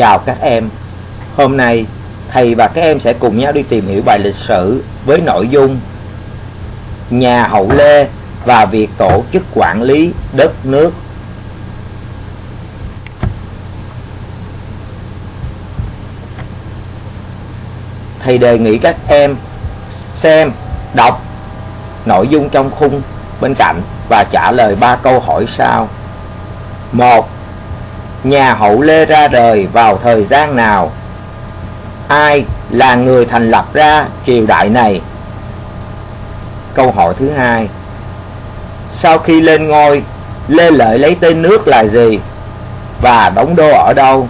Chào các em. Hôm nay thầy và các em sẽ cùng nhau đi tìm hiểu bài lịch sử với nội dung nhà Hậu Lê và việc tổ chức quản lý đất nước. Thầy đề nghị các em xem, đọc nội dung trong khung bên cạnh và trả lời ba câu hỏi sau. một Nhà Hậu Lê ra đời vào thời gian nào? Ai là người thành lập ra triều đại này? Câu hỏi thứ hai Sau khi lên ngôi, Lê Lợi lấy tên nước là gì? Và đóng đô ở đâu?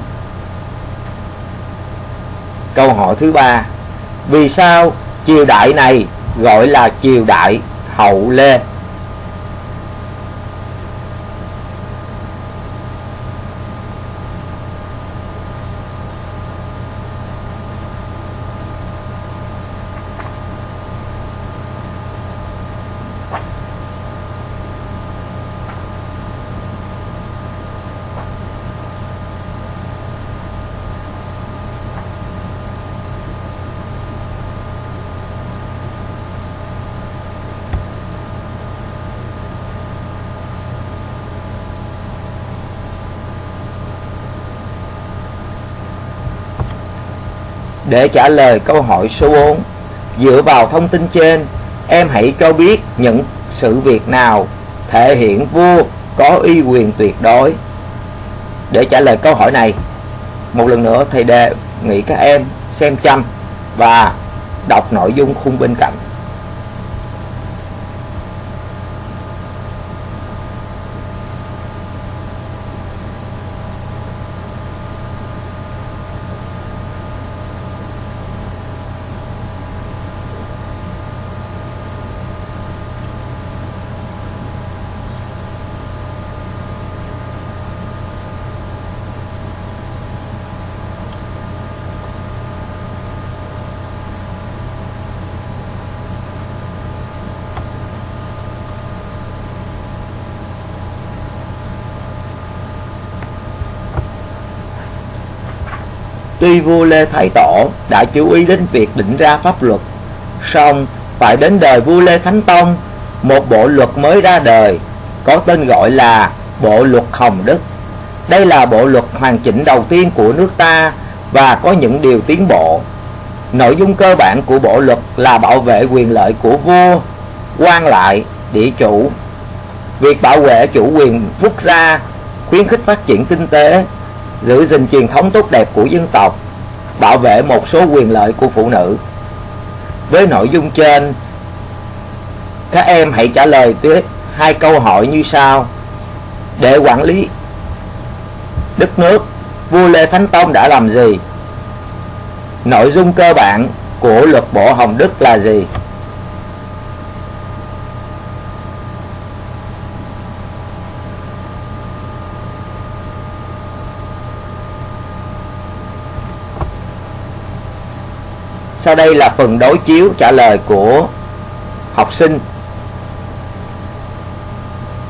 Câu hỏi thứ ba Vì sao triều đại này gọi là triều đại Hậu Lê? Để trả lời câu hỏi số 4, dựa vào thông tin trên, em hãy cho biết những sự việc nào thể hiện vua có uy quyền tuyệt đối. Để trả lời câu hỏi này, một lần nữa thầy đề nghị các em xem chăm và đọc nội dung khung bên cạnh. Tuy vua Lê Thái Tổ đã chú ý đến việc định ra pháp luật, song phải đến đời vua Lê Thánh Tông, một bộ luật mới ra đời, có tên gọi là Bộ Luật Hồng Đức. Đây là bộ luật hoàn chỉnh đầu tiên của nước ta và có những điều tiến bộ. Nội dung cơ bản của bộ luật là bảo vệ quyền lợi của vua, quan lại, địa chủ. Việc bảo vệ chủ quyền quốc gia, khuyến khích phát triển kinh tế, giữ gìn truyền thống tốt đẹp của dân tộc, bảo vệ một số quyền lợi của phụ nữ. Với nội dung trên, các em hãy trả lời tiếp hai câu hỏi như sau. Để quản lý đất nước, vua Lê Thánh Tông đã làm gì? Nội dung cơ bản của luật bộ Hồng Đức là gì? Sau đây là phần đối chiếu trả lời của học sinh.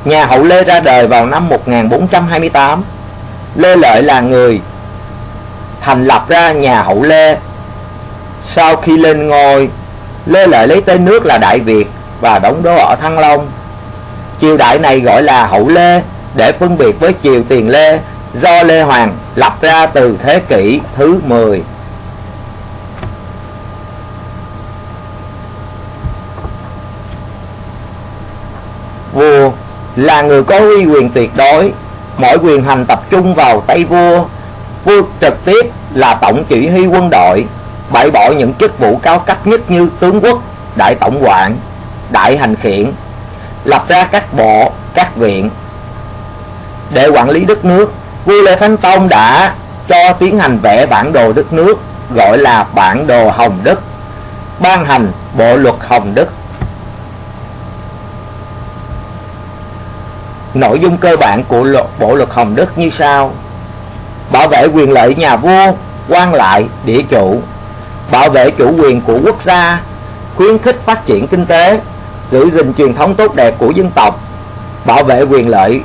Nhà Hậu Lê ra đời vào năm 1428. Lê Lợi là người thành lập ra nhà Hậu Lê. Sau khi lên ngôi, Lê Lợi lấy tên nước là Đại Việt và đóng đô ở Thăng Long. Triều đại này gọi là Hậu Lê để phân biệt với triều Tiền Lê do Lê Hoàng lập ra từ thế kỷ thứ 10. Vua là người có uy quyền tuyệt đối, mọi quyền hành tập trung vào tay vua. Vua trực tiếp là tổng chỉ huy quân đội, bãi bỏ những chức vụ cao cấp nhất như tướng quốc, đại tổng quản, đại hành khiển, lập ra các bộ, các viện. Để quản lý đất nước, vua Lê Thánh Tông đã cho tiến hành vẽ bản đồ đất nước gọi là bản đồ Hồng Đức, ban hành bộ luật Hồng Đức Nội dung cơ bản của luật, Bộ luật Hồng Đức như sau. Bảo vệ quyền lợi nhà vua, quan lại, địa chủ. Bảo vệ chủ quyền của quốc gia Khuyến khích phát triển kinh tế Giữ gìn truyền thống tốt đẹp của dân tộc Bảo vệ quyền lợi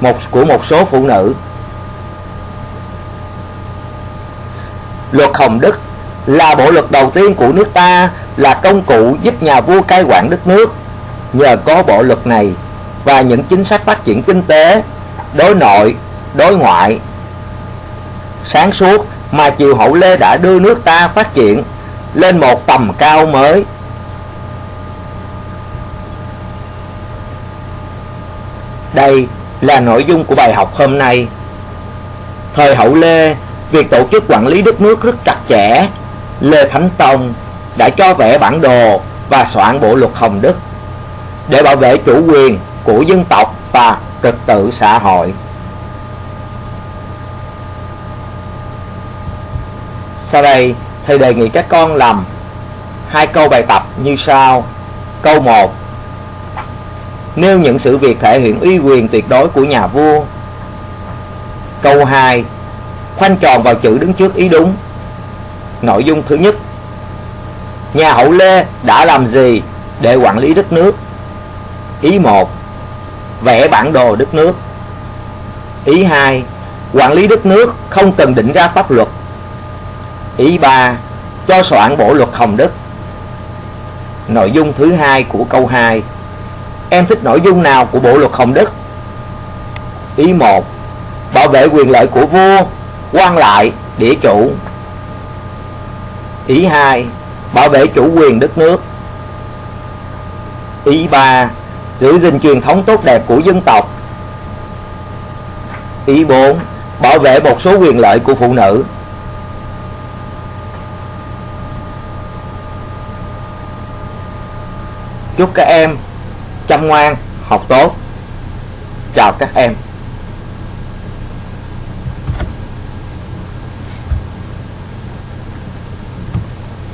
một của một số phụ nữ. Luật Hồng Đức là bộ luật đầu tiên của nước ta là công cụ giúp nhà vua cai quản đất nước. Nhờ có bộ luật này và những chính sách phát triển kinh tế, đối nội, đối ngoại sáng suốt mà triều hậu Lê đã đưa nước ta phát triển lên một tầm cao mới. Đây là nội dung của bài học hôm nay. Thời hậu Lê, việc tổ chức quản lý đất nước rất chặt chẽ. Lê Thánh Tông đã cho vẽ bản đồ và soạn bộ luật Hồng Đức để bảo vệ chủ quyền của dân tộc và trật tự xã hội. Sau đây, thầy đề nghị các con làm hai câu bài tập như sau. Câu 1 Nêu những sự việc thể hiện uy quyền tuyệt đối của nhà vua. Câu 2 Khoanh tròn vào chữ đứng trước ý đúng. Nội dung thứ nhất Nhà hậu Lê đã làm gì để quản lý đất nước? Ý 1 Vẽ bản đồ đất nước. Ý 2 Quản lý đất nước không cần định ra pháp luật. Ý 3 Cho soạn bộ luật Hồng Đức Nội dung thứ hai của câu 2 Em thích nội dung nào của bộ luật Hồng Đức? Ý 1 Bảo vệ quyền lợi của vua, quan lại, địa chủ. Ý 2 Bảo vệ chủ quyền đất nước. Ý 3 Giữ gìn truyền thống tốt đẹp của dân tộc Ý 4 Bảo vệ một số quyền lợi của phụ nữ Chúc các em chăm ngoan, học tốt. Chào các em.